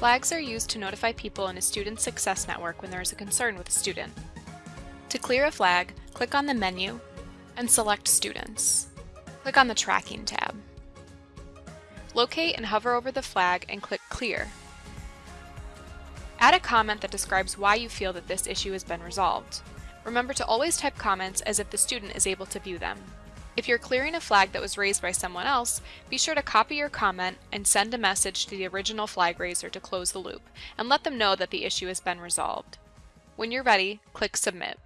Flags are used to notify people in a student success network when there is a concern with a student. To clear a flag, click on the menu and select Students. Click on the Tracking tab. Locate and hover over the flag and click Clear. Add a comment that describes why you feel that this issue has been resolved. Remember to always type comments as if the student is able to view them. If you're clearing a flag that was raised by someone else, be sure to copy your comment and send a message to the original flag raiser to close the loop, and let them know that the issue has been resolved. When you're ready, click Submit.